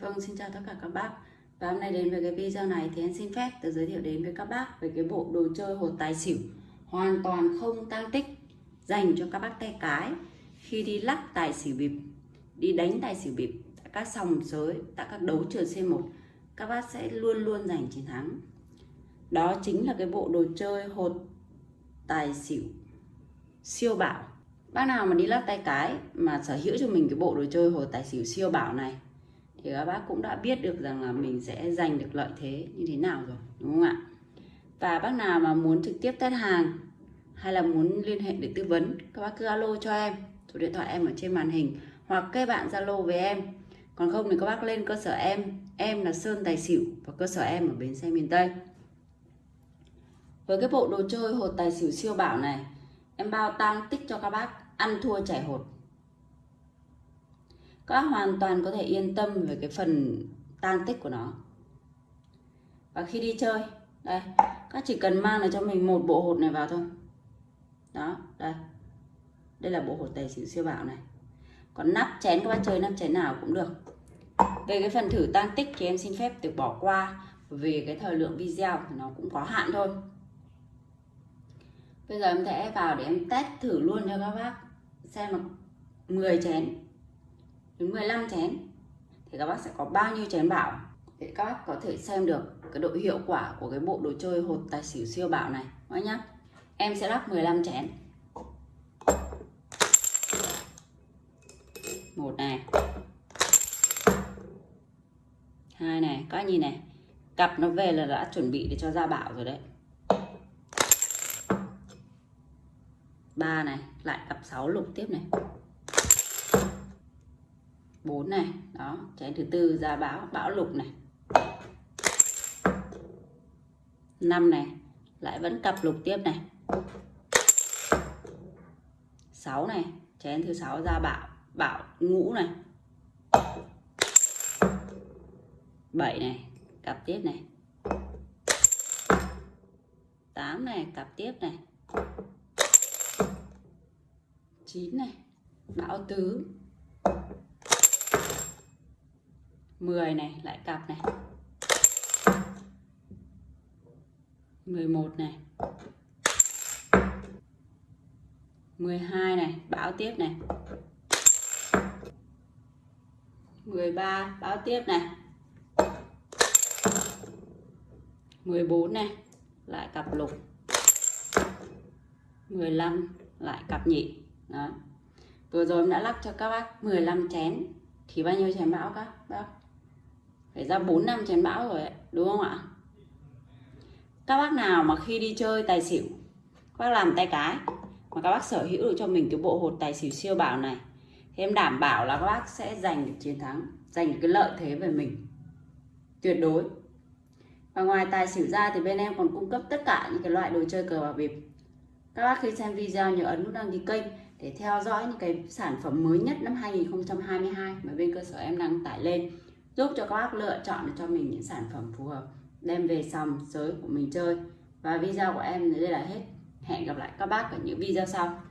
Vâng, xin chào tất cả các bác. Và hôm nay đến với cái video này thì em xin phép được giới thiệu đến với các bác về cái bộ đồ chơi hột tài xỉu hoàn toàn không tăng tích dành cho các bác tay cái khi đi lắc tài xỉu bịp đi đánh tài xỉu bịp tại các sòng sới tại các đấu trường C1 các bác sẽ luôn luôn giành chiến thắng. Đó chính là cái bộ đồ chơi hột tài xỉu siêu bảo bác nào mà đi lắc tay cái mà sở hữu cho mình cái bộ đồ chơi hột tài xỉu siêu bảo này thì các bác cũng đã biết được rằng là mình sẽ giành được lợi thế như thế nào rồi, đúng không ạ? Và bác nào mà muốn trực tiếp test hàng hay là muốn liên hệ để tư vấn, các bác cứ alo cho em. Số điện thoại em ở trên màn hình hoặc kết bạn zalo với em. Còn không thì các bác lên cơ sở em. Em là sơn tài xỉu và cơ sở em ở bến xe miền tây. Với cái bộ đồ chơi hột tài xỉu siêu bảo này, em bao tăng tích cho các bác ăn thua chảy hột các bác hoàn toàn có thể yên tâm về cái phần tan tích của nó. Và khi đi chơi, đây các chỉ cần mang lại cho mình một bộ hột này vào thôi. Đó, đây. Đây là bộ hột tài xỉu siêu bảo này. Còn nắp chén các bác chơi, nắp chén nào cũng được. Về cái phần thử tan tích thì em xin phép được bỏ qua. Vì cái thời lượng video thì nó cũng có hạn thôi. Bây giờ em sẽ vào để em test thử luôn cho các bác xem là 10 chén đến 15 chén, thì các bác sẽ có bao nhiêu chén bảo? Để các bác có thể xem được cái độ hiệu quả của cái bộ đồ chơi hột tài xỉu siêu bảo này các nhá. Em sẽ lắp 15 chén. Một này. Hai này. Các nhìn này. Cặp nó về là đã chuẩn bị để cho ra bảo rồi đấy. Ba này. Lại cặp 6 lục tiếp này. 4 này, đó, chén thứ tư ra báo bão lục này. 5 này, lại vẫn cặp lục tiếp này. 6 này, chén thứ sáu ra bạo bạo ngũ này. 7 này, cặp tiếp này. 8 này, cặp tiếp này. 9 này, bão tứ. 10 này, lại cặp này. 11 này. 12 này, báo tiếp này. 13 báo tiếp này. 14 này, lại cặp lục. 15 lại cặp nhị. Đó. Vừa rồi em đã lắc cho các bác 15 chén. Thì bao nhiêu chén bão các bác? Phải ra 4 năm chén bão rồi ấy, đúng không ạ? Các bác nào mà khi đi chơi tài xỉu các bác làm tay cái mà các bác sở hữu được cho mình cái bộ hột tài xỉu siêu bảo này thì em đảm bảo là các bác sẽ giành được chiến thắng giành được cái lợi thế về mình. Tuyệt đối. Và ngoài tài xỉu ra thì bên em còn cung cấp tất cả những cái loại đồ chơi cờ bạc bịp. Các bác khi xem video nhớ ấn nút đăng ký kênh để theo dõi những cái sản phẩm mới nhất năm 2022 mà bên cơ sở em đăng tải lên giúp cho các bác lựa chọn được cho mình những sản phẩm phù hợp. Đem về xong giới của mình chơi. Và video của em đến đây là hết. Hẹn gặp lại các bác ở những video sau.